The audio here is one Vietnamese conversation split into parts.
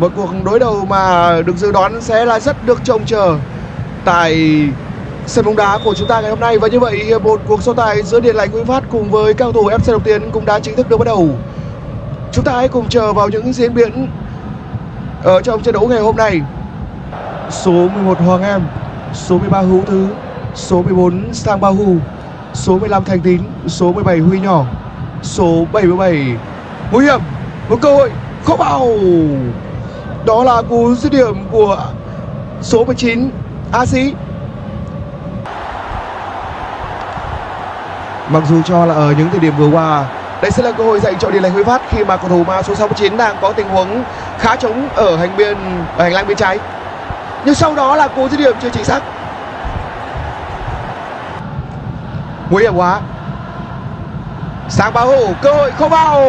một cuộc đối đầu mà được dự đoán sẽ là rất được trông chờ tại sân bóng đá của chúng ta ngày hôm nay. Và như vậy một cuộc so tài giữa Điện Lạnh Nguyễn Phát cùng với cao thủ FC Đồng Tiến cũng đã chính thức được bắt đầu. Chúng ta hãy cùng chờ vào những diễn biến ở trong trận đấu ngày hôm nay. Số 11 Hoàng Em, số 13 Hữu Thứ, số 14 Sang Ba Hù, số 15 Thành Tín, số 17 Huy Nhỏ, số 77 nguy hiểm một cơ hội không vào đó là cú dứt điểm của số 19 A Sĩ Mặc dù cho là ở những thời điểm vừa qua, đây sẽ là cơ hội dành cho Điền Lành Huy Phát khi mà cầu thủ ma số 69 đang có tình huống khá trống ở hành biên, ở hành lang bên trái. Nhưng sau đó là cú dứt điểm chưa chính xác. Nguy hiểm quá. Sang báo hổ, cơ hội không vào.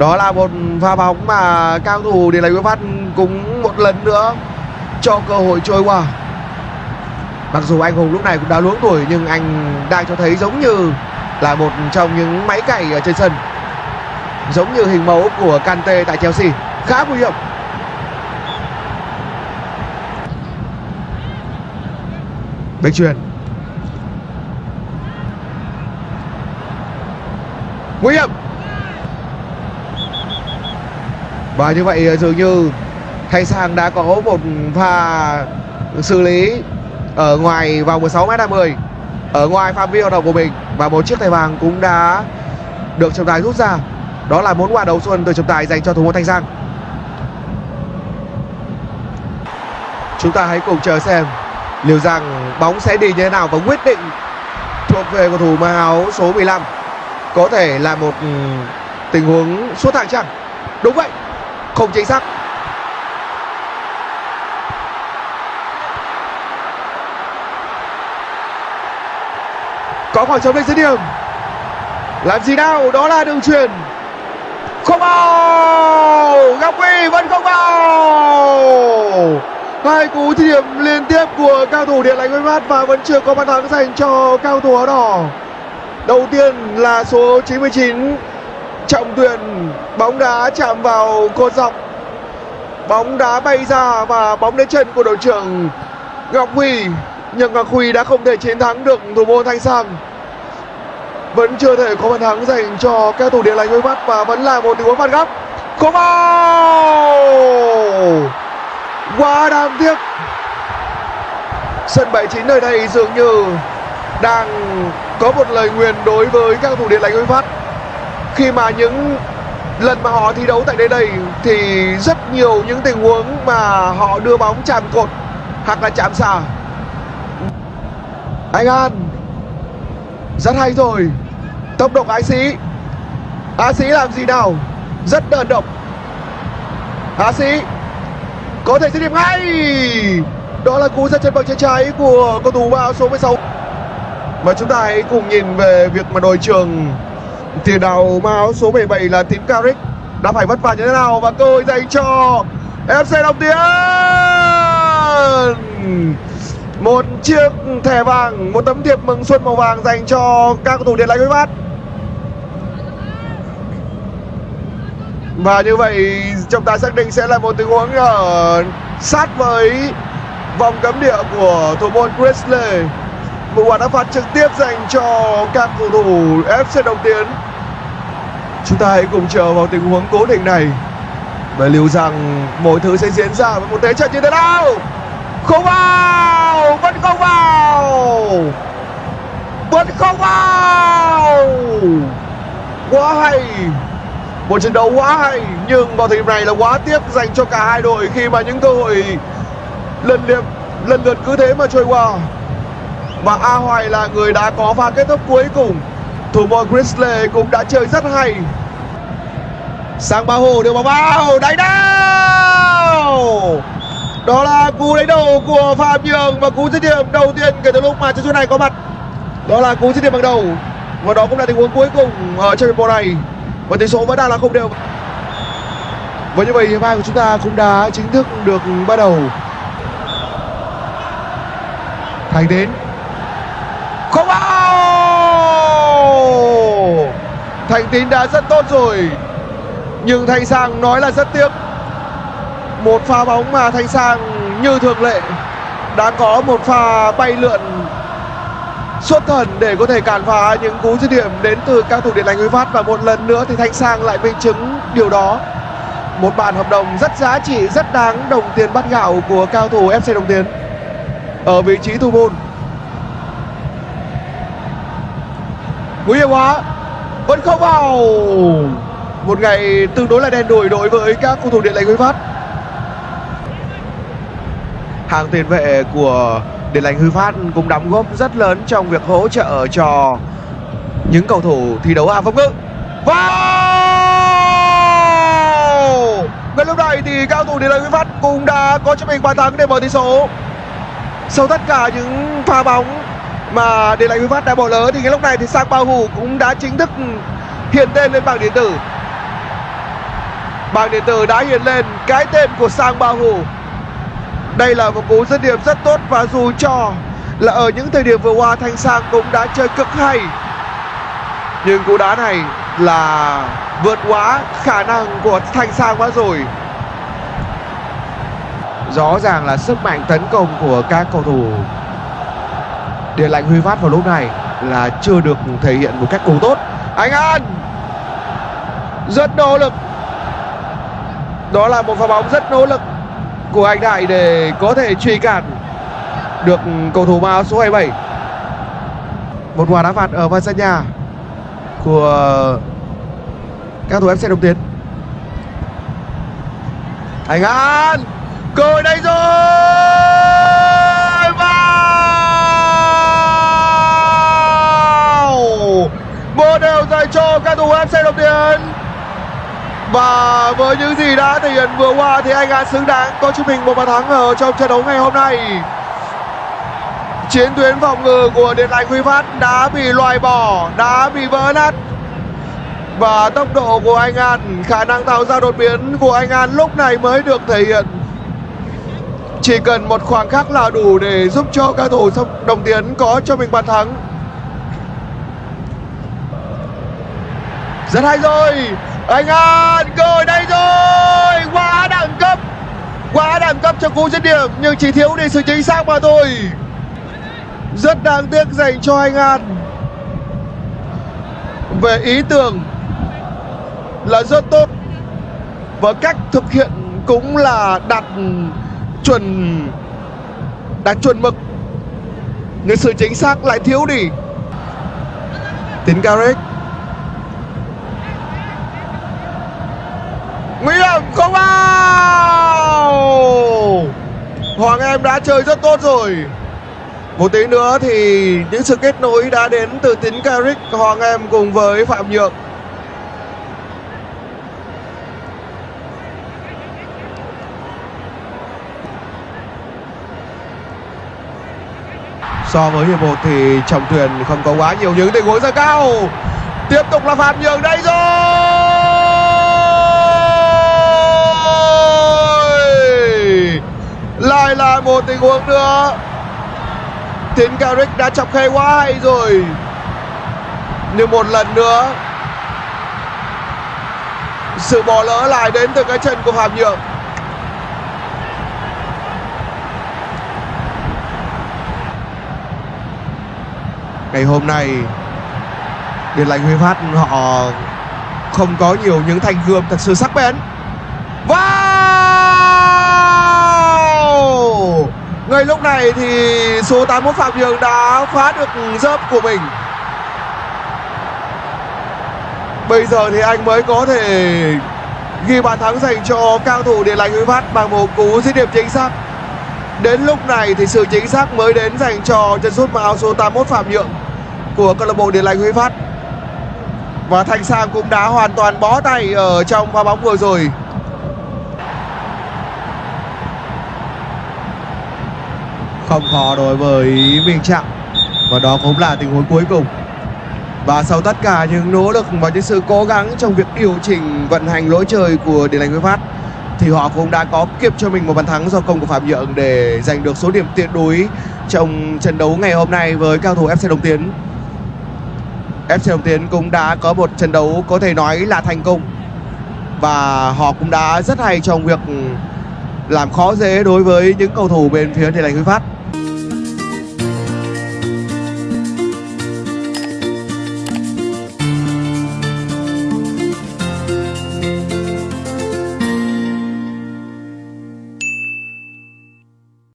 Đó là một pha bóng mà cao thủ Điền Lành Huy Phát cũng một lần nữa cho cơ hội trôi qua. Mặc dù anh Hùng lúc này cũng đã luống tuổi nhưng anh đang cho thấy giống như là một trong những máy cày ở trên sân. Giống như hình mẫu của Kante tại Chelsea, khá nguy hiểm. Bếch truyền. Nguy hiểm. Và như vậy ờ, dường như Thanh Sang đã có một pha xử lý ở ngoài vòng 16 m 50 ở ngoài phạm vi hoạt động của mình và một chiếc thẻ vàng cũng đã được trọng tài rút ra. Đó là món quà đầu xuân từ trọng tài dành cho thủ môn Thanh Sang. Chúng ta hãy cùng chờ xem liệu rằng bóng sẽ đi như thế nào và quyết định thuộc về cầu thủ mang áo số 15 có thể là một ừ, tình huống suốt thẳng chăng đúng vậy không chính xác. Có khoảng trống lên dưới điểm. Làm gì nào? Đó là đường truyền không vào. Ngọc huy vẫn không vào. Hai cú thi điểm liên tiếp của cao thủ điện lạnh mát và vẫn chưa có bàn thắng dành cho cao thủ áo đỏ. Đầu tiên là số 99 trọng thuyền bóng đá chạm vào cột dọc. Bóng đá bay ra và bóng đến chân của đội trưởng ngọc huy. Nhưng ngọc huy đã không thể chiến thắng được thủ môn thanh sang. Vẫn chưa thể có bàn thắng dành cho các thủ điện lành đôi mắt và vẫn là một tình huống phạt góc. Có vào! Quá đáng tiếc. Sân 79 nơi đây dường như đang có một lời nguyền đối với các thủ điện lành đôi mắt khi mà những lần mà họ thi đấu tại đây đây thì rất nhiều những tình huống mà họ đưa bóng chạm cột hoặc là chạm xà anh An, rất hay rồi. Tốc độ ái sĩ á sĩ làm gì nào? Rất đơn độc. Á sĩ có thể dứt điểm ngay. Đó là cú ra chân bằng chân trái của cầu thủ ba số 16 và chúng ta hãy cùng nhìn về việc mà đội trưởng tiền đạo mang áo số 17 là tím Carrick. Đã phải vất vả như thế nào? Và cơ hội dành cho FC Đồng Tiến một chiếc thẻ vàng, một tấm thiệp mừng xuân màu vàng dành cho các cầu thủ điện lạnh với bát. Và như vậy, chúng ta xác định sẽ là một tình huống ở sát với vòng cấm địa của thủ môn Presley một quả đá phạt trực tiếp dành cho các cầu thủ FC Đồng Tiến. Chúng ta hãy cùng chờ vào tình huống cố định này và liệu rằng mọi thứ sẽ diễn ra với một thế trận như thế nào. Không vào, vẫn không vào, vẫn không vào. Quá hay, một trận đấu quá hay, nhưng vào thời điểm này là quá tiếc dành cho cả hai đội khi mà những cơ hội lần lượt lần lượt cứ thế mà trôi qua và A Hoài là người đã có pha kết thúc cuối cùng. Thủ môn Grizzly cũng đã chơi rất hay. Sang ba hồ, đưa bóng vào, đánh đau đó là cú đánh đầu của phạm nhường và cú dứt điểm đầu tiên kể từ lúc mà trận đấu này có mặt. Đó là cú dứt điểm bằng đầu. Và đó cũng là tình huống cuối cùng ở trận hiệp này. Và tỷ số vẫn đang là không đều. Và như vậy hiệp hai của chúng ta cũng đã chính thức được bắt đầu. Thành đến không vào thành tín đã rất tốt rồi. Nhưng thanh sang nói là rất tiếc. Một pha bóng mà Thanh Sang như thường lệ đã có một pha bay lượn xuất thần để có thể cản phá những cú dứt điểm đến từ các thủ điện lành Huy Phát. Và một lần nữa thì Thanh Sang lại minh chứng điều đó. Một bản hợp đồng rất giá trị, rất đáng đồng tiền bắt gạo của cao thủ FC Đồng Tiến. Ở vị trí thủ môn. Quý hiểm quá vẫn không vào một ngày tương đối là đen đủi đối với các cầu thủ điện lành Huy Phát hàng tiền vệ của Điện lành huy Phát cũng đóng góp rất lớn trong việc hỗ trợ cho những cầu thủ thi đấu hàng phòng ngự. Wow! Ngay lúc này thì các cầu thủ Điện lành huy Phát cũng đã có cho mình bàn thắng để mở tỷ số. Sau tất cả những pha bóng mà để lại cú Phát đã bỏ lỡ thì ngay lúc này thì Sang Bao Hủ cũng đã chính thức hiện tên lên bảng điện tử. Bảng điện tử đã hiện lên cái tên của Sang Bao Hủ đây là một cú dứt điểm rất tốt và dù cho là ở những thời điểm vừa qua Thanh Sang cũng đã chơi cực hay. Nhưng cú đá này là vượt quá khả năng của Thanh Sang quá rồi. Rõ ràng là sức mạnh tấn công của các cầu thủ. Điện lạnh Huy Phát vào lúc này là chưa được thể hiện một cách đủ tốt. Anh An! Rất nỗ lực. Đó là một pha bóng rất nỗ lực của anh Đại để có thể truy cản được cầu thủ áo số 27 một quả đá phạt ở ngoài sân nhà của các thủ FC Đồng Tiến. Anh An! Cơ hội đây rồi! Một đều dành cho các thủ FC Đồng Điền và với những gì đã thể hiện vừa qua thì anh đã xứng đáng có cho mình một bàn thắng ở trong trận đấu ngày hôm nay. Chiến tuyến phòng ngự của điện lạnh huy phát đã bị loại bỏ, đã bị vỡ nát. Và tốc độ của anh an, khả năng tạo ra đột biến của anh an lúc này mới được thể hiện. Chỉ cần một khoảng khắc là đủ để giúp cho các thủ đồng tiến có cho mình bàn thắng. Rất hay rồi. Anh An cơ hội đây rồi. Quá đẳng cấp. Quá đẳng cấp cho cú dứt điểm, nhưng chỉ thiếu đi sự chính xác mà thôi. Rất đáng tiếc dành cho anh An. Về ý tưởng là rất tốt và cách thực hiện cũng là đạt chuẩn đạt chuẩn mực. Nhưng sự chính xác lại thiếu đi. Tiến Gareth nguy hiểm, không vào! Hoàng em đã chơi rất tốt rồi. Một tí nữa thì những sự kết nối đã đến từ tín Carrick, Hoàng em cùng với Phạm Nhượng. So với hiệp một thì trọng thuyền không có quá nhiều những tình huống ra cao. Tiếp tục là Phạm Nhượng đây rồi! Lại một tình huống nữa. Tiến Carrick đã chọc khe quá hay rồi. Nhưng một lần nữa. Sự bỏ lỡ lại đến từ cái chân của Phạm Nhượng Ngày hôm nay, Điện lạnh Huy Phát họ không có nhiều những thanh gươm thật sự sắc bén. Ngay lúc này thì số 81 Phạm Nhường đã phá được dớp của mình. Bây giờ thì anh mới có thể ghi bàn thắng dành cho cao thủ Điện Lành Huy Phát bằng một cú dứt điểm chính xác. Đến lúc này thì sự chính xác mới đến dành cho chân sút mặc áo số 81 Phạm Nhượng của câu lạc bộ Điện Lành Huy Phát. Và Thành Sang cũng đã hoàn toàn bó tay ở trong pha bóng vừa rồi. Không khó đối với Minh trạng. Và đó cũng là tình huống cuối cùng. Và sau tất cả những nỗ lực và những sự cố gắng trong việc điều chỉnh vận hành lối chơi của Điện Lành Huy Phát, thì họ cũng đã có kịp cho mình một bàn thắng do công của Phạm Nhượng để giành được số điểm tuyệt đối trong trận đấu ngày hôm nay với cao thủ FC Đồng Tiến. FC Đồng Tiến cũng đã có một trận đấu có thể nói là thành công. Và họ cũng đã rất hay trong việc làm khó dễ đối với những cầu thủ bên phía Thiện Lành Huy Phát.